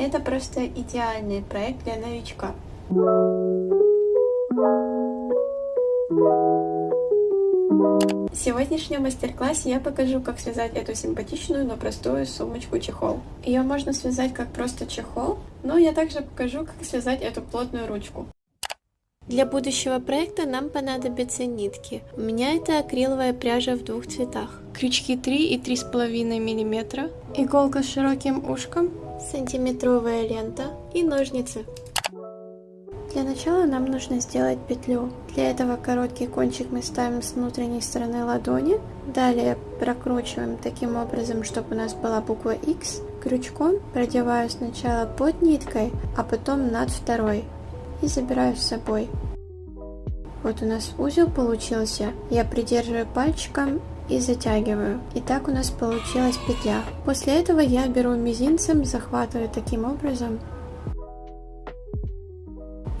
Это просто идеальный проект для новичка. В сегодняшнем мастер-классе я покажу, как связать эту симпатичную, но простую сумочку-чехол. Ее можно связать как просто чехол, но я также покажу, как связать эту плотную ручку. Для будущего проекта нам понадобятся нитки. У меня это акриловая пряжа в двух цветах. Крючки 3 и 3,5 мм, иголка с широким ушком, сантиметровая лента и ножницы. Для начала нам нужно сделать петлю. Для этого короткий кончик мы ставим с внутренней стороны ладони. Далее прокручиваем таким образом, чтобы у нас была буква X. Крючком продеваю сначала под ниткой, а потом над второй и забираю с собой. Вот у нас узел получился. Я придерживаю пальчиком и затягиваю. И так у нас получилась петля. После этого я беру мизинцем, захватываю таким образом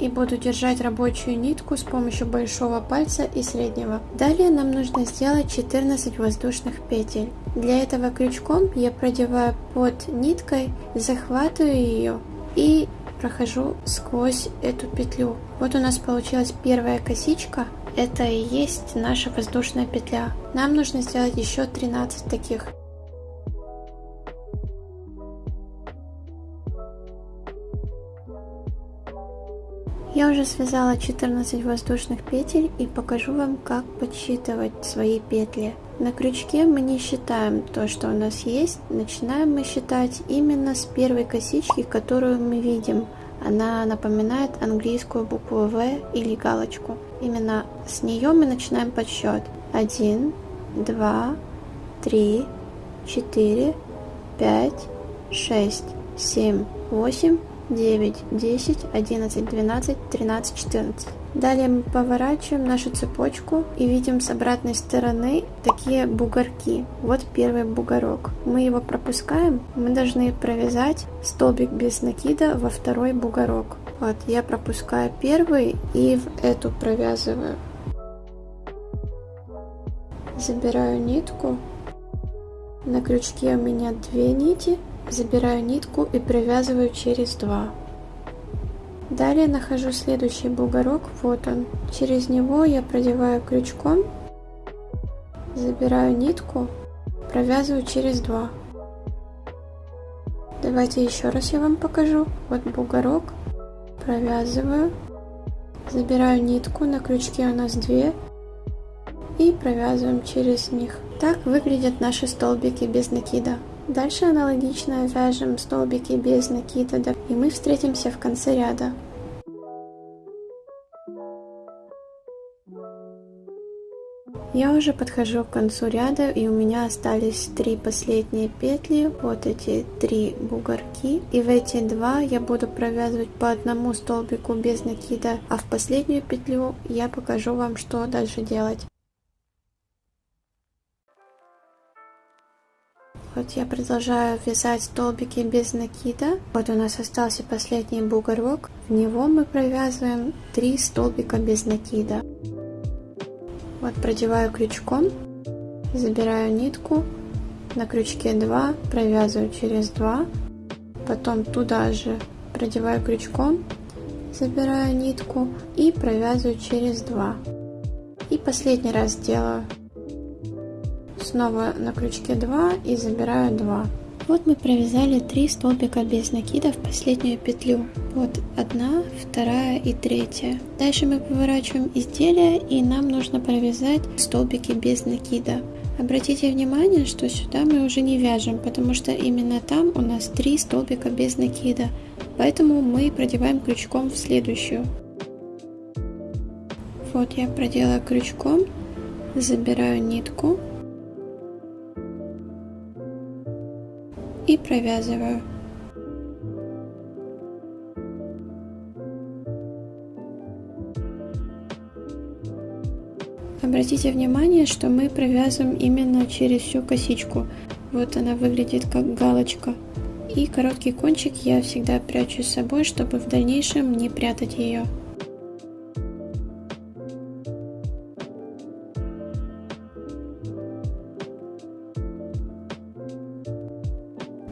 и буду держать рабочую нитку с помощью большого пальца и среднего. Далее нам нужно сделать 14 воздушных петель. Для этого крючком я продеваю под ниткой, захватываю ее и прохожу сквозь эту петлю. Вот у нас получилась первая косичка. Это и есть наша воздушная петля. Нам нужно сделать еще 13 таких. Я уже связала 14 воздушных петель и покажу вам, как подсчитывать свои петли. На крючке мы не считаем то, что у нас есть. Начинаем мы считать именно с первой косички, которую мы видим. Она напоминает английскую букву В или галочку. Именно с нее мы начинаем подсчет. 1, 2, 3, 4, 5, 6, 7, 8, 9, 10, 11, 12, 13, 14. Далее мы поворачиваем нашу цепочку и видим с обратной стороны такие бугорки. Вот первый бугорок. Мы его пропускаем. Мы должны провязать столбик без накида во второй бугорок. Вот я пропускаю первый и в эту провязываю. Забираю нитку. На крючке у меня две нити. Забираю нитку и провязываю через два. Далее нахожу следующий бугорок, вот он. Через него я продеваю крючком, забираю нитку, провязываю через два. Давайте еще раз я вам покажу. Вот бугорок, провязываю, забираю нитку, на крючке у нас две и провязываем через них. Так выглядят наши столбики без накида. Дальше аналогично вяжем столбики без накида, и мы встретимся в конце ряда. Я уже подхожу к концу ряда и у меня остались три последние петли, вот эти три бугорки. И в эти два я буду провязывать по одному столбику без накида, а в последнюю петлю я покажу вам, что дальше делать. Вот я продолжаю вязать столбики без накида. Вот у нас остался последний бугорок. В него мы провязываем 3 столбика без накида. Вот продеваю крючком, забираю нитку, на крючке 2, провязываю через 2, потом туда же продеваю крючком, забираю нитку и провязываю через 2. И последний раз делаю снова на крючке 2 и забираю 2. Вот мы провязали 3 столбика без накида в последнюю петлю. Вот одна, вторая и третья. Дальше мы поворачиваем изделие и нам нужно провязать столбики без накида. Обратите внимание, что сюда мы уже не вяжем, потому что именно там у нас 3 столбика без накида. Поэтому мы продеваем крючком в следующую. Вот я проделаю крючком, забираю нитку провязываю. Обратите внимание, что мы провязываем именно через всю косичку. Вот она выглядит как галочка. И короткий кончик я всегда прячу с собой, чтобы в дальнейшем не прятать ее.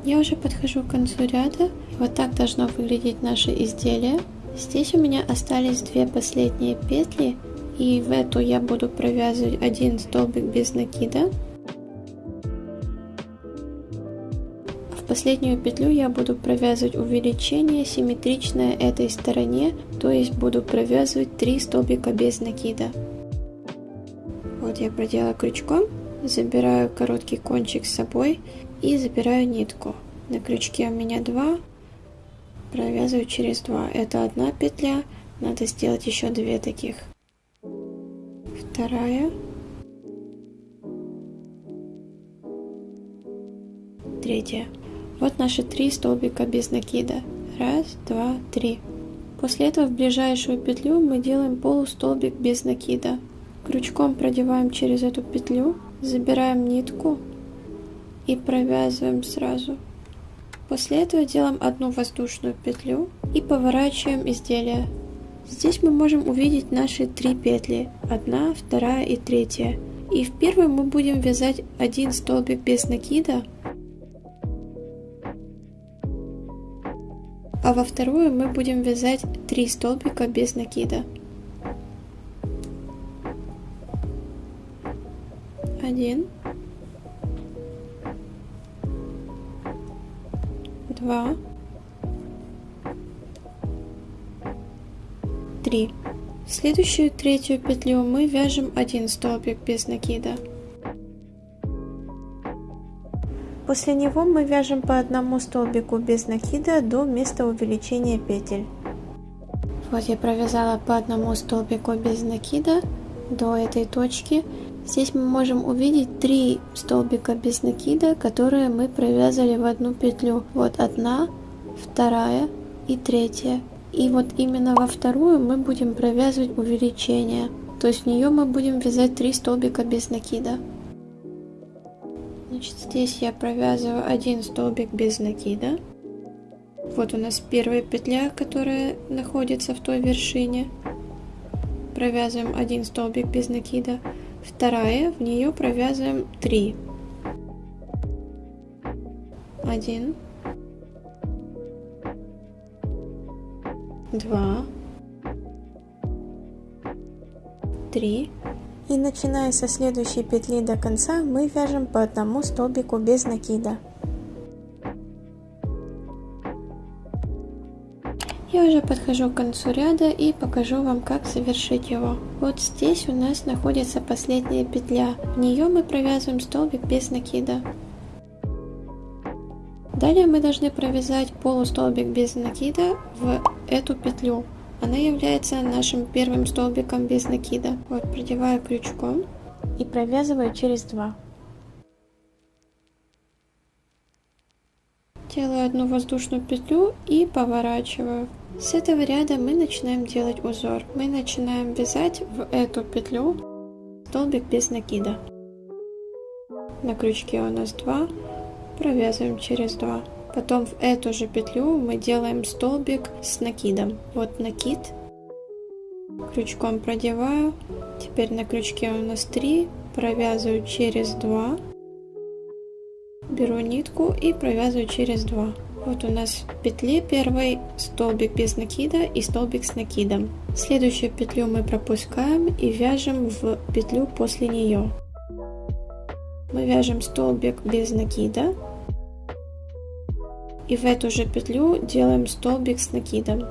Я уже подхожу к концу ряда. Вот так должно выглядеть наше изделие. Здесь у меня остались две последние петли. И в эту я буду провязывать один столбик без накида. В последнюю петлю я буду провязывать увеличение симметричное этой стороне, то есть буду провязывать 3 столбика без накида. Вот я проделала крючком, забираю короткий кончик с собой и забираю нитку. На крючке у меня 2, провязываю через 2. Это одна петля, надо сделать еще две таких. Вторая. Третья. Вот наши три столбика без накида. Раз, два, три. После этого в ближайшую петлю мы делаем полустолбик без накида. Крючком продеваем через эту петлю, забираем нитку и провязываем сразу. После этого делаем одну воздушную петлю и поворачиваем изделие. Здесь мы можем увидеть наши три петли. Одна, вторая и третья. И в первую мы будем вязать один столбик без накида. А во вторую мы будем вязать три столбика без накида. Один. Два, три. В следующую третью петлю мы вяжем один столбик без накида. После него мы вяжем по одному столбику без накида до места увеличения петель. Вот я провязала по одному столбику без накида до этой точки Здесь мы можем увидеть три столбика без накида, которые мы провязали в одну петлю. Вот одна, вторая и третья. И вот именно во вторую мы будем провязывать увеличение. То есть в нее мы будем вязать три столбика без накида. Значит, здесь я провязываю один столбик без накида. Вот у нас первая петля, которая находится в той вершине. Провязываем один столбик без накида. Вторая, в нее провязываем 3. 1, 2, 3. И начиная со следующей петли до конца мы вяжем по одному столбику без накида. Уже подхожу к концу ряда и покажу вам, как завершить его. Вот здесь у нас находится последняя петля. В нее мы провязываем столбик без накида. Далее мы должны провязать полустолбик без накида в эту петлю. Она является нашим первым столбиком без накида. Вот продеваю крючком и провязываю через два. Делаю одну воздушную петлю и поворачиваю. С этого ряда мы начинаем делать узор. Мы начинаем вязать в эту петлю столбик без накида. На крючке у нас 2, провязываем через 2. Потом в эту же петлю мы делаем столбик с накидом. Вот накид, крючком продеваю, теперь на крючке у нас 3, провязываю через 2, беру нитку и провязываю через 2. Вот у нас в петле первой столбик без накида и столбик с накидом. Следующую петлю мы пропускаем и вяжем в петлю после нее. Мы вяжем столбик без накида и в эту же петлю делаем столбик с накидом.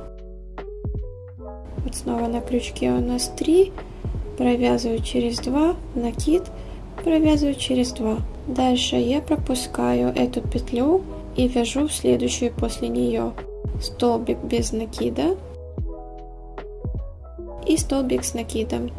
Вот снова на крючке у нас 3, провязываю через 2, накид, провязываю через 2. Дальше я пропускаю эту петлю и вяжу следующую после нее столбик без накида и столбик с накидом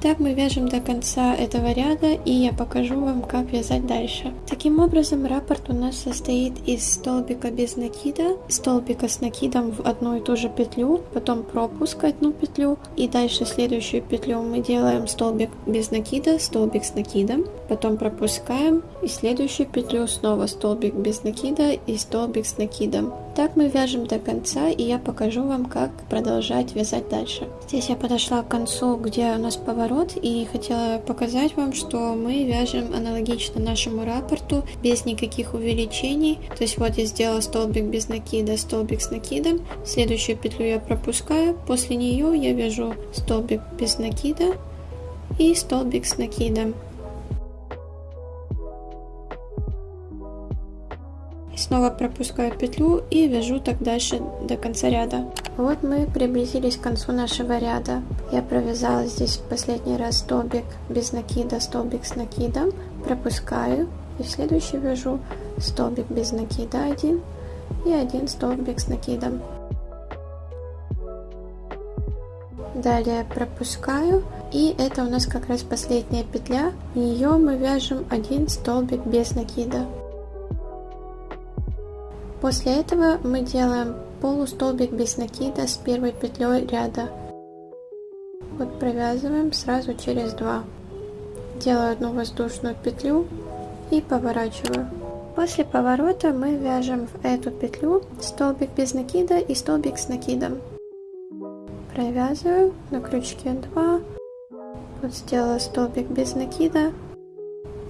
так мы вяжем до конца этого ряда, и я покажу вам, как вязать дальше. Таким образом, раппорт у нас состоит из столбика без накида, столбика с накидом в одну и ту же петлю, потом пропуск одну петлю, и дальше следующую петлю мы делаем столбик без накида, столбик с накидом, потом пропускаем, и следующую петлю снова столбик без накида и столбик с накидом. Так мы вяжем до конца, и я покажу вам, как продолжать вязать дальше. Здесь я подошла к концу, где у нас поворот, и хотела показать вам, что мы вяжем аналогично нашему рапорту, без никаких увеличений. То есть вот я сделала столбик без накида, столбик с накидом. Следующую петлю я пропускаю, после нее я вяжу столбик без накида и столбик с накидом. Снова пропускаю петлю и вяжу так дальше до конца ряда. Вот мы приблизились к концу нашего ряда. Я провязала здесь в последний раз столбик без накида, столбик с накидом, пропускаю и в следующий вяжу столбик без накида один и один столбик с накидом. Далее пропускаю и это у нас как раз последняя петля. В нее мы вяжем один столбик без накида. После этого мы делаем полустолбик без накида с первой петлей ряда. Вот провязываем сразу через два. Делаю одну воздушную петлю и поворачиваю. После поворота мы вяжем в эту петлю столбик без накида и столбик с накидом. Провязываю на крючке 2. Вот сделала столбик без накида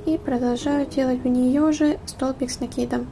и продолжаю делать в нее же столбик с накидом.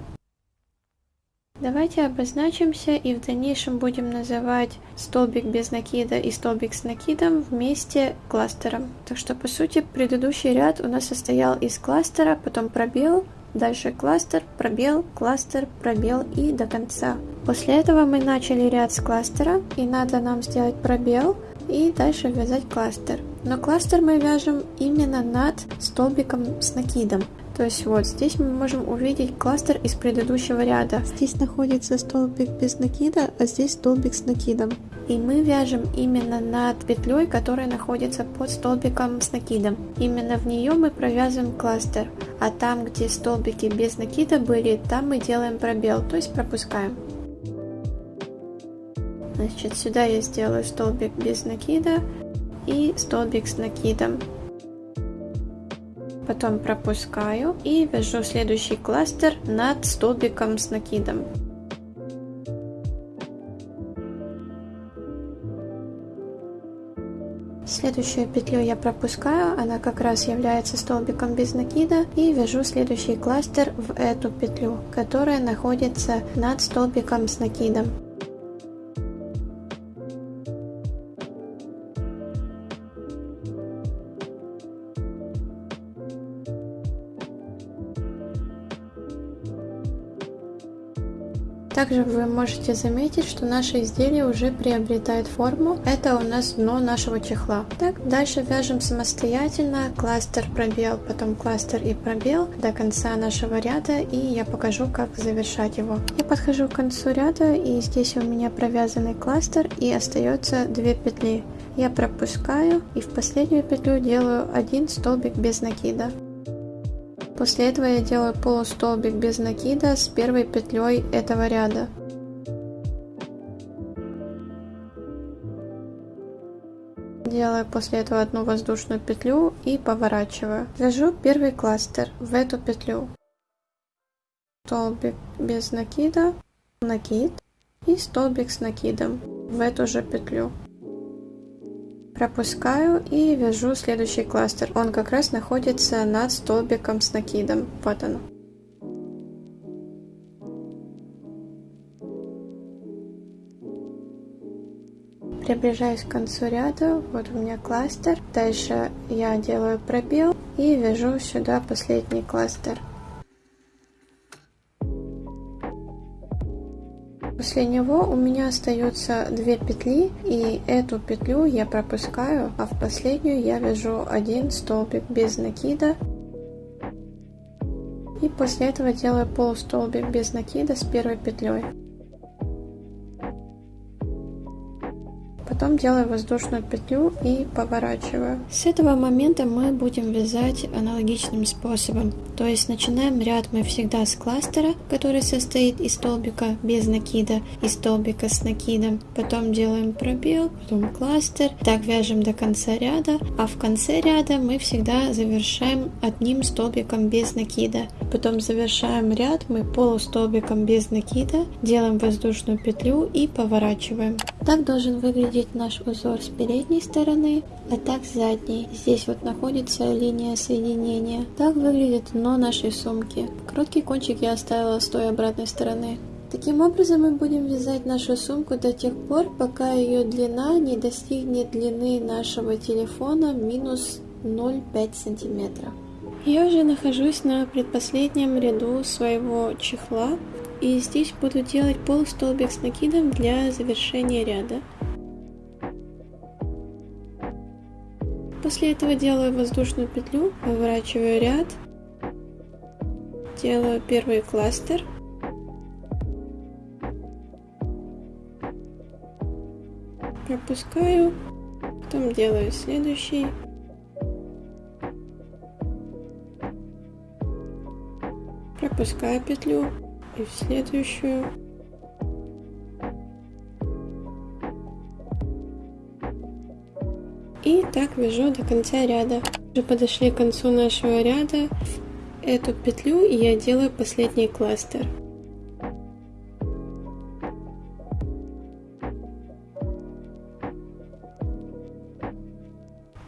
Давайте обозначимся и в дальнейшем будем называть столбик без накида и столбик с накидом вместе кластером. Так что по сути предыдущий ряд у нас состоял из кластера, потом пробел, дальше кластер, пробел, кластер, пробел и до конца. После этого мы начали ряд с кластера и надо нам сделать пробел и дальше вязать кластер. Но кластер мы вяжем именно над столбиком с накидом. То есть вот здесь мы можем увидеть кластер из предыдущего ряда. Здесь находится столбик без накида, а здесь столбик с накидом. И мы вяжем именно над петлей, которая находится под столбиком с накидом. Именно в нее мы провязываем кластер. А там, где столбики без накида были, там мы делаем пробел, то есть пропускаем. Значит, сюда я сделаю столбик без накида и столбик с накидом потом пропускаю и вяжу следующий кластер над столбиком с накидом. Следующую петлю я пропускаю, она как раз является столбиком без накида и вяжу следующий кластер в эту петлю, которая находится над столбиком с накидом. Также вы можете заметить, что наше изделие уже приобретает форму. Это у нас дно нашего чехла. Так, дальше вяжем самостоятельно кластер, пробел, потом кластер и пробел до конца нашего ряда и я покажу, как завершать его. Я подхожу к концу ряда и здесь у меня провязанный кластер и остается две петли. Я пропускаю и в последнюю петлю делаю один столбик без накида. После этого я делаю полустолбик без накида с первой петлей этого ряда. Делаю после этого одну воздушную петлю и поворачиваю. Вяжу первый кластер в эту петлю. Столбик без накида, накид и столбик с накидом в эту же петлю пропускаю и вяжу следующий кластер. Он как раз находится над столбиком с накидом. Вот он. Приближаюсь к концу ряда, вот у меня кластер. Дальше я делаю пробел и вяжу сюда последний кластер. После него у меня остается две петли и эту петлю я пропускаю, а в последнюю я вяжу один столбик без накида. И после этого делаю полустолбик без накида с первой петлей. Потом делаю воздушную петлю и поворачиваю. С этого момента мы будем вязать аналогичным способом. То есть начинаем ряд мы всегда с кластера, который состоит из столбика без накида и столбика с накидом. Потом делаем пробел, потом кластер. Так вяжем до конца ряда. А в конце ряда мы всегда завершаем одним столбиком без накида. Потом завершаем ряд мы полустолбиком без накида, делаем воздушную петлю и поворачиваем. Так должен выглядеть наш узор с передней стороны, а так с задней. Здесь вот находится линия соединения. Так выглядит дно нашей сумки. Короткий кончик я оставила с той обратной стороны. Таким образом мы будем вязать нашу сумку до тех пор, пока ее длина не достигнет длины нашего телефона минус 0,5 сантиметра. Я уже нахожусь на предпоследнем ряду своего чехла, и здесь буду делать полустолбик с накидом для завершения ряда. После этого делаю воздушную петлю, поворачиваю ряд, делаю первый кластер, пропускаю, потом делаю следующий, пропускаю петлю и в следующую. И так вяжу до конца ряда. Уже подошли к концу нашего ряда. Эту петлю я делаю последний кластер.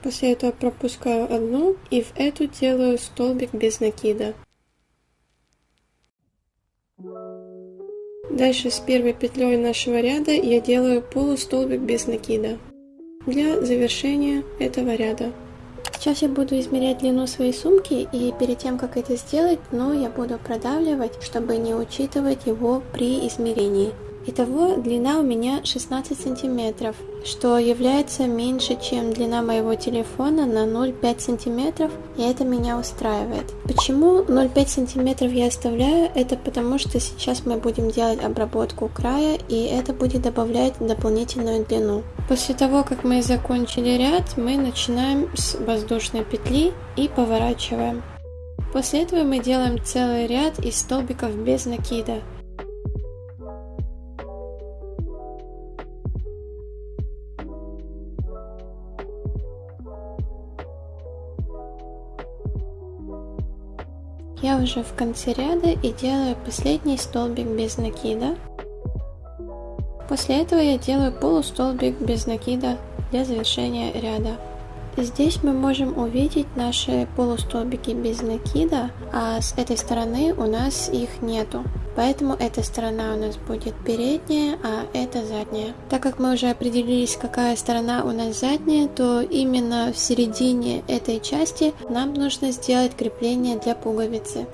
После этого пропускаю одну и в эту делаю столбик без накида. Дальше с первой петлей нашего ряда я делаю полустолбик без накида для завершения этого ряда. Сейчас я буду измерять длину своей сумки и перед тем как это сделать, но я буду продавливать, чтобы не учитывать его при измерении. Итого длина у меня 16 сантиметров, что является меньше, чем длина моего телефона на 0,5 сантиметров, и это меня устраивает. Почему 0,5 сантиметров я оставляю? Это потому, что сейчас мы будем делать обработку края, и это будет добавлять дополнительную длину. После того, как мы закончили ряд, мы начинаем с воздушной петли и поворачиваем. После этого мы делаем целый ряд из столбиков без накида. Я уже в конце ряда и делаю последний столбик без накида. После этого я делаю полустолбик без накида для завершения ряда. Здесь мы можем увидеть наши полустолбики без накида, а с этой стороны у нас их нету. Поэтому эта сторона у нас будет передняя, а это задняя. Так как мы уже определились, какая сторона у нас задняя, то именно в середине этой части нам нужно сделать крепление для пуговицы.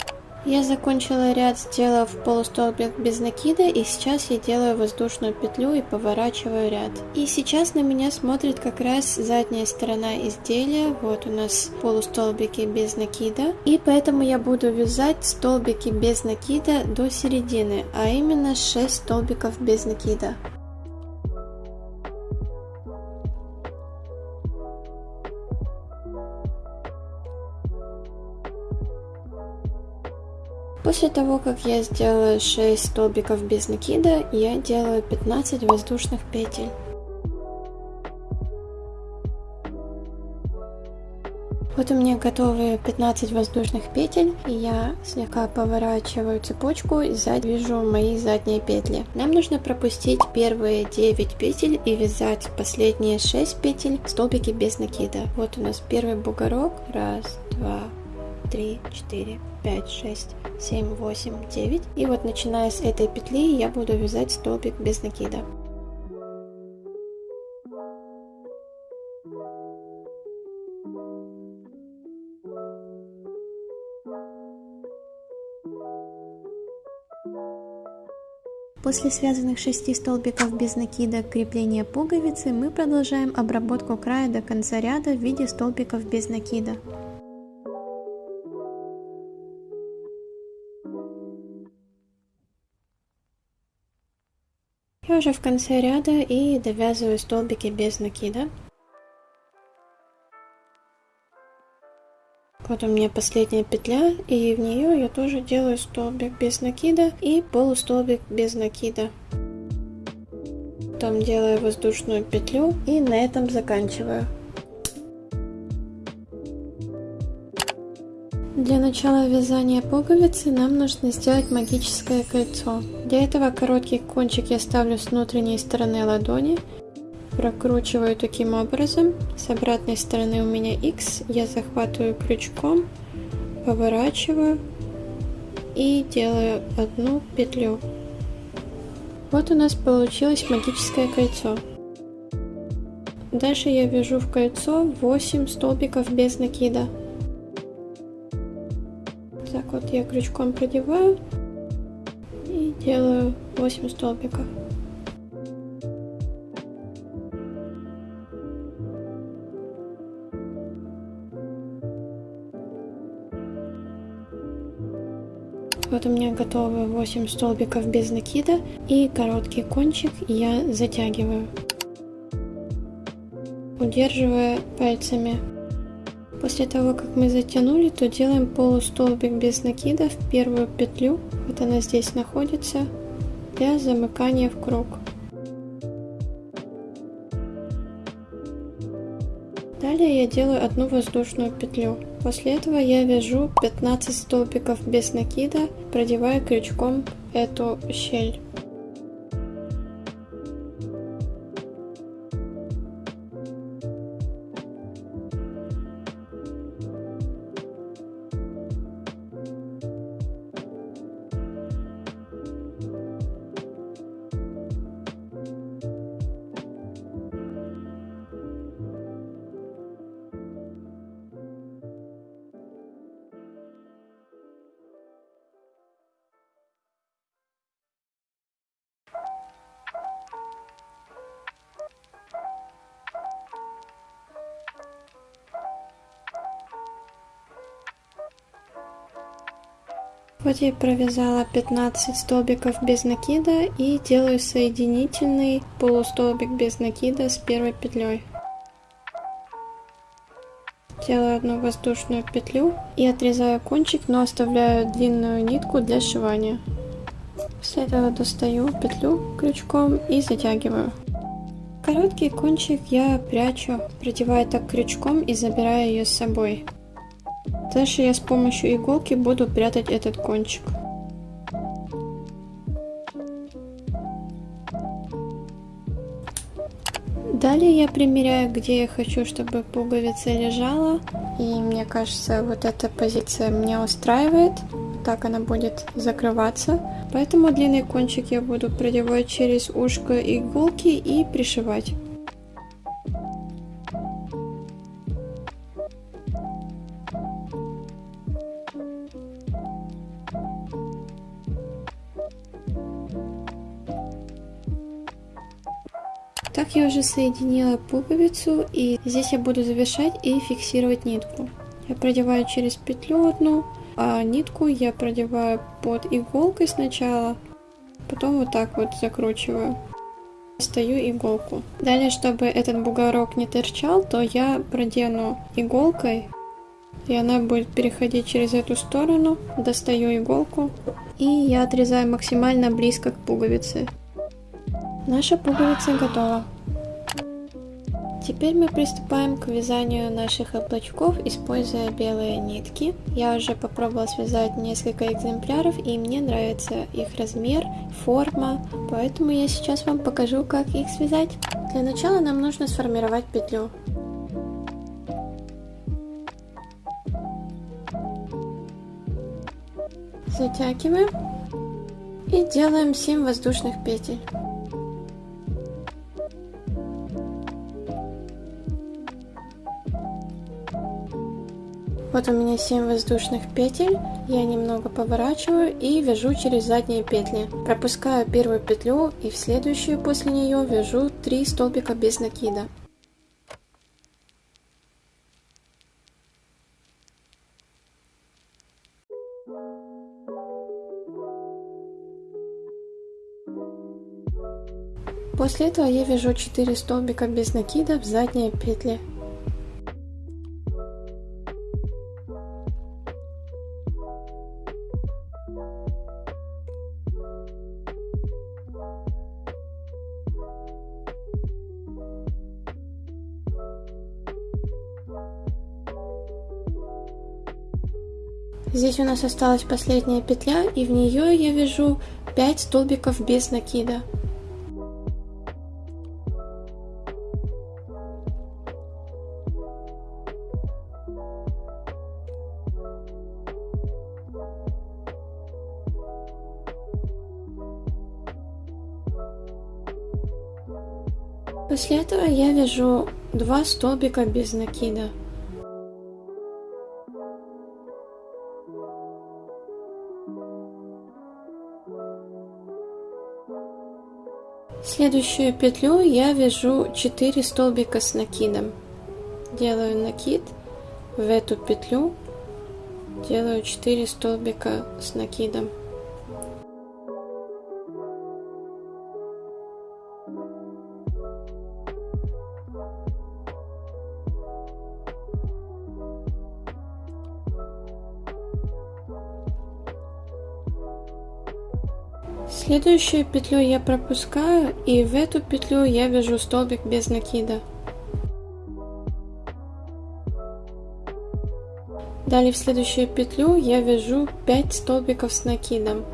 Я закончила ряд, сделав полустолбик без накида, и сейчас я делаю воздушную петлю и поворачиваю ряд. И сейчас на меня смотрит как раз задняя сторона изделия, вот у нас полустолбики без накида, и поэтому я буду вязать столбики без накида до середины, а именно 6 столбиков без накида. После того, как я сделала 6 столбиков без накида, я делаю 15 воздушных петель. Вот у меня готовы 15 воздушных петель, и я слегка поворачиваю цепочку и сзади мои задние петли. Нам нужно пропустить первые 9 петель и вязать последние 6 петель столбики без накида. Вот у нас первый бугорок, раз, два, три, четыре, пять, шесть, семь, восемь, девять. И вот начиная с этой петли я буду вязать столбик без накида. После связанных 6 столбиков без накида крепления пуговицы мы продолжаем обработку края до конца ряда в виде столбиков без накида. Я уже в конце ряда и довязываю столбики без накида. Вот у меня последняя петля, и в нее я тоже делаю столбик без накида и полустолбик без накида. Потом делаю воздушную петлю и на этом заканчиваю. Для начала вязания пуговицы нам нужно сделать магическое кольцо. Для этого короткий кончик я ставлю с внутренней стороны ладони, прокручиваю таким образом. С обратной стороны у меня X, я захватываю крючком, поворачиваю и делаю одну петлю. Вот у нас получилось магическое кольцо. Дальше я вяжу в кольцо 8 столбиков без накида. Так вот я крючком продеваю и делаю 8 столбиков. Вот у меня готовы 8 столбиков без накида и короткий кончик я затягиваю, удерживая пальцами. После того, как мы затянули, то делаем полустолбик без накида в первую петлю, вот она здесь находится, для замыкания в круг. Далее я делаю одну воздушную петлю. После этого я вяжу 15 столбиков без накида, продевая крючком эту щель. Вот я провязала 15 столбиков без накида и делаю соединительный полустолбик без накида с первой петлей. Делаю одну воздушную петлю и отрезаю кончик, но оставляю длинную нитку для сшивания. После этого достаю петлю крючком и затягиваю. Короткий кончик я прячу, продевая так крючком и забираю ее с собой. Дальше я с помощью иголки буду прятать этот кончик. Далее я примеряю, где я хочу, чтобы пуговица лежала. И мне кажется, вот эта позиция меня устраивает. Так она будет закрываться. Поэтому длинный кончик я буду продевать через ушко иголки и пришивать. Я уже соединила пуговицу и здесь я буду завершать и фиксировать нитку. Я продеваю через петлю одну, а нитку я продеваю под иголкой сначала, потом вот так вот закручиваю. Достаю иголку. Далее, чтобы этот бугорок не торчал, то я продену иголкой, и она будет переходить через эту сторону. Достаю иголку, и я отрезаю максимально близко к пуговице. Наша пуговица готова. Теперь мы приступаем к вязанию наших облачков, используя белые нитки. Я уже попробовала связать несколько экземпляров, и мне нравится их размер, форма, поэтому я сейчас вам покажу, как их связать. Для начала нам нужно сформировать петлю. Затягиваем и делаем 7 воздушных петель. Вот у меня 7 воздушных петель, я немного поворачиваю и вяжу через задние петли. Пропускаю первую петлю и в следующую после нее вяжу 3 столбика без накида. После этого я вяжу 4 столбика без накида в задние петли. Здесь у нас осталась последняя петля, и в нее я вяжу 5 столбиков без накида. После этого я вяжу 2 столбика без накида. Следующую петлю я вяжу 4 столбика с накидом. Делаю накид в эту петлю, делаю 4 столбика с накидом. Следующую петлю я пропускаю и в эту петлю я вяжу столбик без накида. Далее в следующую петлю я вяжу 5 столбиков с накидом.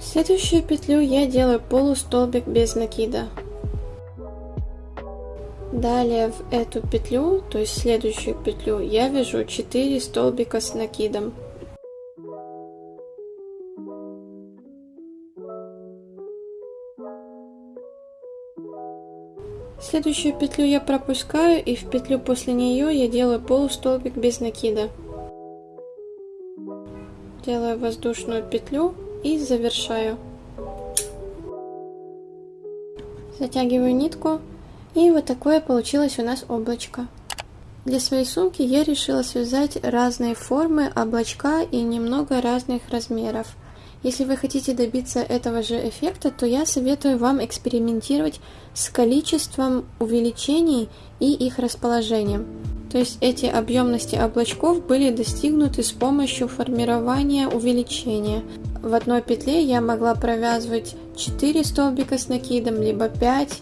Следующую петлю я делаю полустолбик без накида. Далее в эту петлю, то есть следующую петлю, я вяжу 4 столбика с накидом. Следующую петлю я пропускаю и в петлю после нее я делаю полустолбик без накида. Делаю воздушную петлю и завершаю. Затягиваю нитку и вот такое получилось у нас облачко. Для своей сумки я решила связать разные формы облачка и немного разных размеров. Если вы хотите добиться этого же эффекта, то я советую вам экспериментировать с количеством увеличений и их расположением. То есть эти объемности облачков были достигнуты с помощью формирования увеличения. В одной петле я могла провязывать 4 столбика с накидом, либо 5.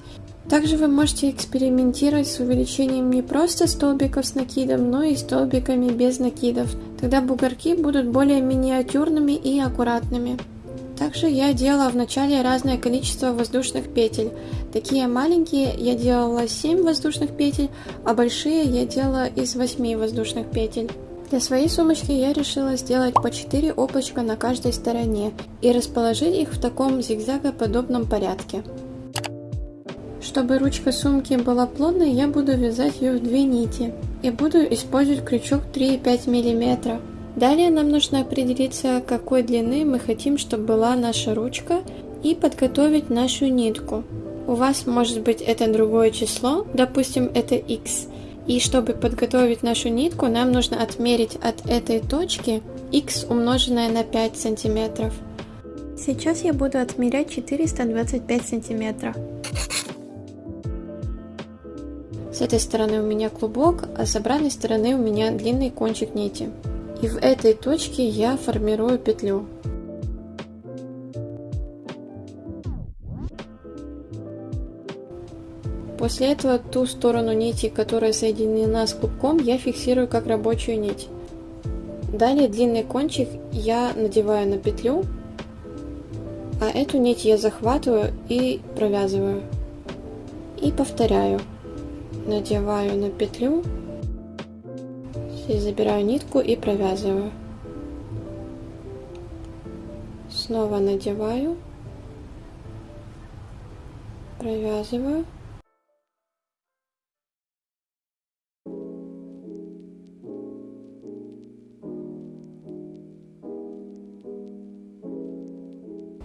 Также вы можете экспериментировать с увеличением не просто столбиков с накидом, но и столбиками без накидов. Тогда бугорки будут более миниатюрными и аккуратными. Также я делала вначале разное количество воздушных петель. Такие маленькие я делала 7 воздушных петель, а большие я делала из 8 воздушных петель. Для своей сумочки я решила сделать по 4 облачка на каждой стороне и расположить их в таком зигзагоподобном порядке. Чтобы ручка сумки была плотной, я буду вязать ее в две нити и буду использовать крючок 3,5 мм. Далее нам нужно определиться, какой длины мы хотим, чтобы была наша ручка, и подготовить нашу нитку. У вас может быть это другое число, допустим это x. И чтобы подготовить нашу нитку, нам нужно отмерить от этой точки x умноженное на 5 сантиметров. Сейчас я буду отмерять 425 сантиметров. С этой стороны у меня клубок, а с обратной стороны у меня длинный кончик нити. И в этой точке я формирую петлю. После этого ту сторону нити, которая соединена с клубком, я фиксирую как рабочую нить. Далее длинный кончик я надеваю на петлю, а эту нить я захватываю и провязываю. И повторяю. Надеваю на петлю Здесь забираю нитку и провязываю. Снова надеваю, провязываю.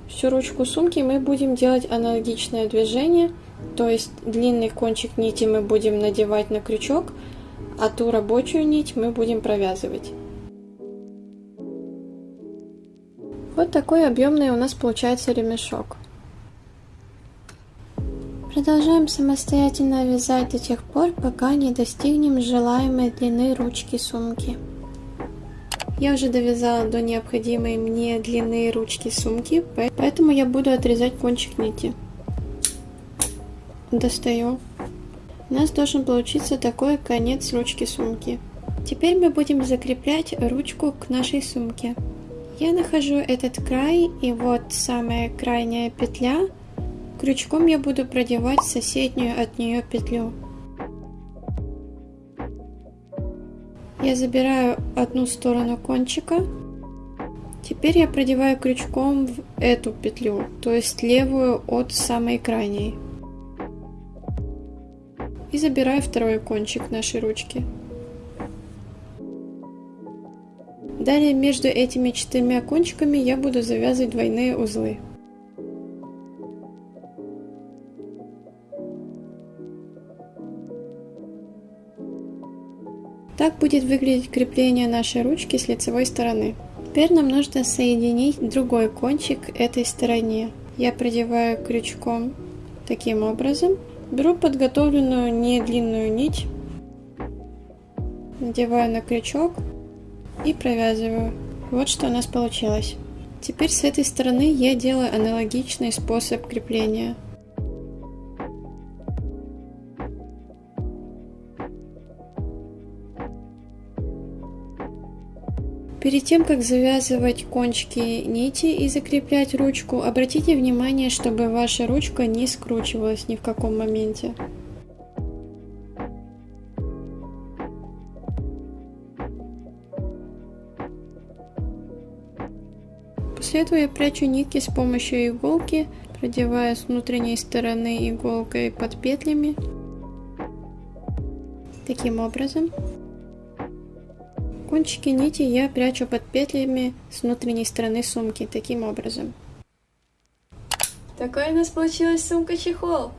всю ручку сумки мы будем делать аналогичное движение, то есть длинный кончик нити мы будем надевать на крючок, а ту рабочую нить мы будем провязывать. Вот такой объемный у нас получается ремешок. Продолжаем самостоятельно вязать до тех пор, пока не достигнем желаемой длины ручки сумки. Я уже довязала до необходимой мне длины ручки сумки, поэтому я буду отрезать кончик нити. Достаю. У нас должен получиться такой конец ручки сумки. Теперь мы будем закреплять ручку к нашей сумке. Я нахожу этот край и вот самая крайняя петля. Крючком я буду продевать соседнюю от нее петлю. Я забираю одну сторону кончика. Теперь я продеваю крючком в эту петлю, то есть левую от самой крайней. И забираю второй кончик нашей ручки. Далее между этими четырьмя кончиками я буду завязывать двойные узлы. Так будет выглядеть крепление нашей ручки с лицевой стороны. Теперь нам нужно соединить другой кончик этой стороне. Я продеваю крючком таким образом. Беру подготовленную не длинную нить, надеваю на крючок и провязываю. Вот что у нас получилось. Теперь с этой стороны я делаю аналогичный способ крепления. Перед тем, как завязывать кончики нити и закреплять ручку, обратите внимание, чтобы ваша ручка не скручивалась ни в каком моменте. После этого я прячу нитки с помощью иголки, продевая с внутренней стороны иголкой под петлями. Таким образом. Кончики нити я прячу под петлями с внутренней стороны сумки, таким образом. Такой у нас получилась сумка-чехол!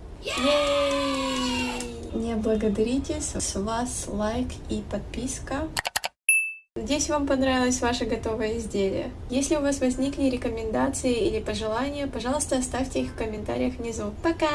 Не благодарите, с вас лайк и подписка. Надеюсь, вам понравилось ваше готовое изделие. Если у вас возникли рекомендации или пожелания, пожалуйста, оставьте их в комментариях внизу. Пока!